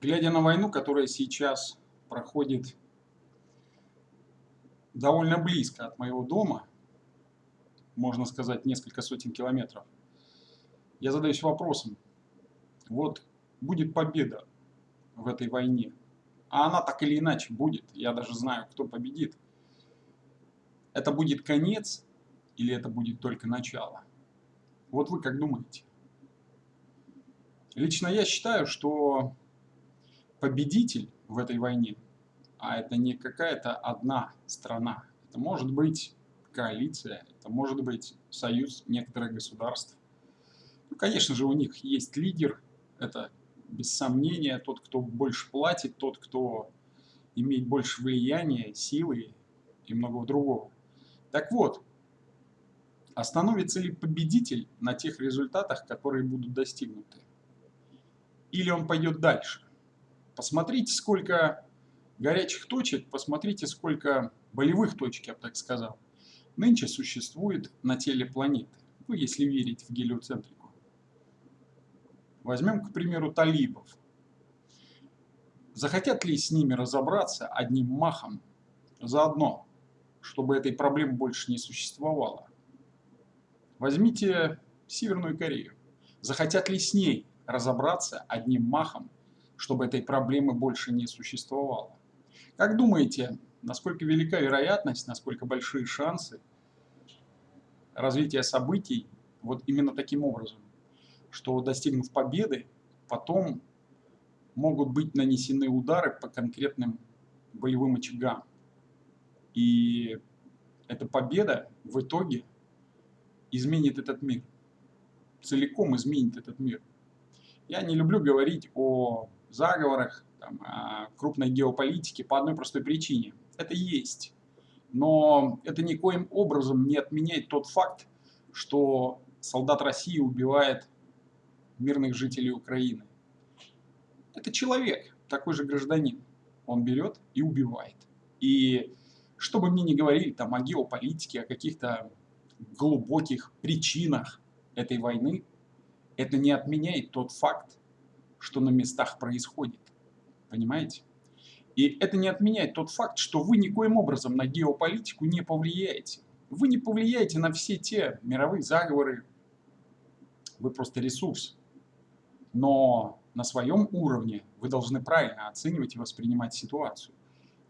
Глядя на войну, которая сейчас проходит довольно близко от моего дома, можно сказать, несколько сотен километров, я задаюсь вопросом, вот будет победа в этой войне, а она так или иначе будет, я даже знаю, кто победит. Это будет конец или это будет только начало? Вот вы как думаете? Лично я считаю, что победитель в этой войне, а это не какая-то одна страна, это может быть коалиция, это может быть союз некоторых государств. Ну, конечно же, у них есть лидер, это без сомнения тот, кто больше платит, тот, кто имеет больше влияния, силы и многого другого. Так вот, остановится ли победитель на тех результатах, которые будут достигнуты? Или он пойдет дальше? Посмотрите, сколько горячих точек, посмотрите, сколько болевых точек, я бы так сказал, нынче существует на теле планеты. Ну, если верить в гелиоцентрику. Возьмем, к примеру, талибов. Захотят ли с ними разобраться одним махом заодно, чтобы этой проблемы больше не существовало? Возьмите Северную Корею. Захотят ли с ней разобраться одним махом, чтобы этой проблемы больше не существовало? Как думаете, насколько велика вероятность, насколько большие шансы развития событий вот именно таким образом, что достигнув победы, потом могут быть нанесены удары по конкретным боевым очагам. И эта победа в итоге изменит этот мир. Целиком изменит этот мир. Я не люблю говорить о заговорах, там, о крупной геополитике по одной простой причине. Это есть. Но это никоим образом не отменяет тот факт, что солдат России убивает мирных жителей Украины. Это человек, такой же гражданин. Он берет и убивает. И что бы мне ни говорили там о геополитике, о каких-то глубоких причинах этой войны, это не отменяет тот факт, что на местах происходит. Понимаете? И это не отменяет тот факт, что вы никоим образом на геополитику не повлияете. Вы не повлияете на все те мировые заговоры. Вы просто ресурс. Но на своем уровне вы должны правильно оценивать и воспринимать ситуацию.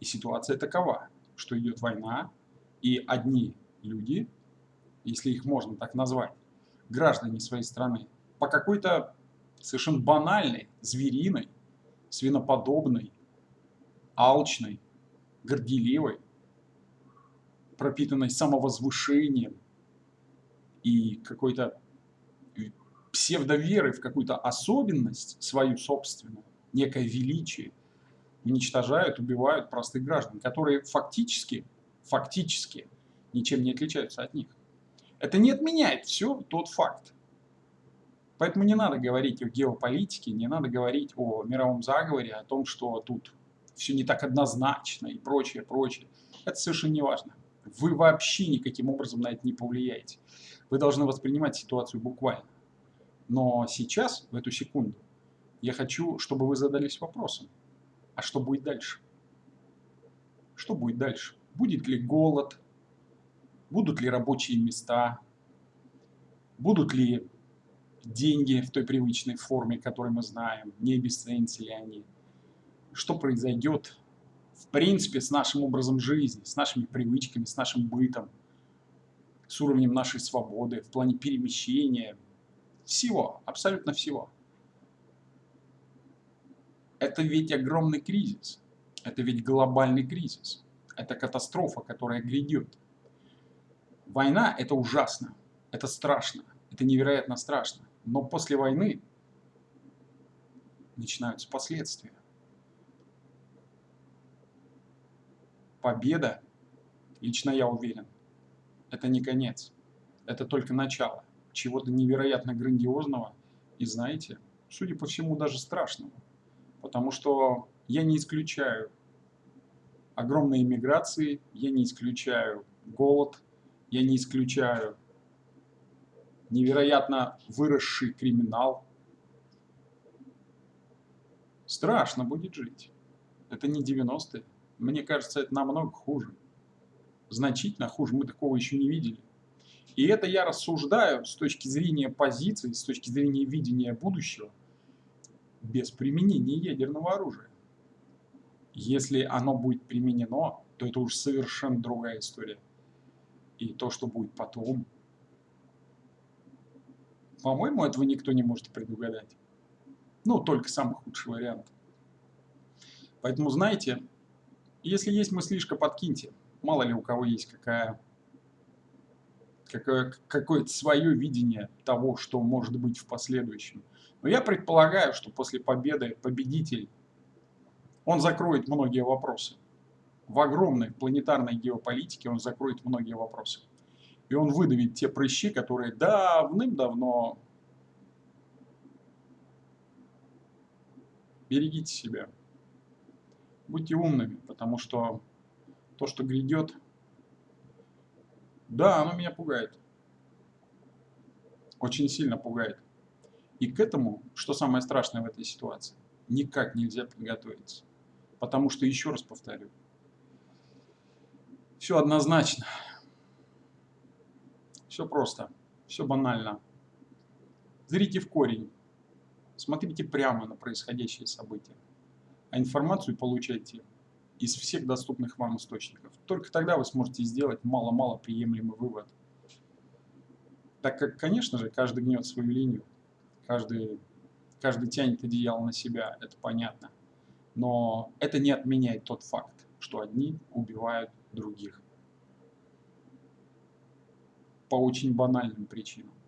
И ситуация такова, что идет война, и одни люди если их можно так назвать, граждане своей страны, по какой-то совершенно банальной, звериной, свиноподобной, алчной, горделивой, пропитанной самовозвышением и какой-то псевдоверой в какую-то особенность свою собственную, некое величие, уничтожают, убивают простых граждан, которые фактически, фактически ничем не отличаются от них. Это не отменяет все тот факт. Поэтому не надо говорить о геополитике, не надо говорить о мировом заговоре, о том, что тут все не так однозначно и прочее, прочее. Это совершенно не важно. Вы вообще никаким образом на это не повлияете. Вы должны воспринимать ситуацию буквально. Но сейчас, в эту секунду, я хочу, чтобы вы задались вопросом, а что будет дальше? Что будет дальше? Будет ли голод, будут ли рабочие места, будут ли деньги в той привычной форме, которую мы знаем, не обесценятся ли они, что произойдет в принципе с нашим образом жизни, с нашими привычками, с нашим бытом, с уровнем нашей свободы, в плане перемещения, всего, абсолютно всего. Это ведь огромный кризис, это ведь глобальный кризис, это катастрофа, которая грядет. Война – это ужасно, это страшно, это невероятно страшно. Но после войны начинаются последствия. Победа, лично я уверен, это не конец, это только начало чего-то невероятно грандиозного и, знаете, судя по всему, даже страшного. Потому что я не исключаю огромной иммиграции, я не исключаю голод, я не исключаю невероятно выросший криминал, Страшно будет жить. Это не 90-е. Мне кажется, это намного хуже. Значительно хуже. Мы такого еще не видели. И это я рассуждаю с точки зрения позиции, с точки зрения видения будущего, без применения ядерного оружия. Если оно будет применено, то это уже совершенно другая история. И то, что будет потом, по-моему, этого никто не может предугадать. Ну, только самый худший вариант. Поэтому, знаете, если есть мыслишка, подкиньте. Мало ли у кого есть какая, какое, какое-то свое видение того, что может быть в последующем. Но я предполагаю, что после победы победитель, он закроет многие вопросы. В огромной планетарной геополитике он закроет многие вопросы. И он выдавит те прыщи, которые давным-давно... Берегите себя. Будьте умными, потому что то, что грядет, да, оно меня пугает. Очень сильно пугает. И к этому, что самое страшное в этой ситуации, никак нельзя подготовиться. Потому что, еще раз повторю, все однозначно. Все просто, все банально. Зрите в корень, смотрите прямо на происходящие события, а информацию получайте из всех доступных вам источников. Только тогда вы сможете сделать мало-мало приемлемый вывод. Так как, конечно же, каждый гнет свою линию, каждый, каждый тянет одеяло на себя, это понятно. Но это не отменяет тот факт, что одни убивают других по очень банальным причинам.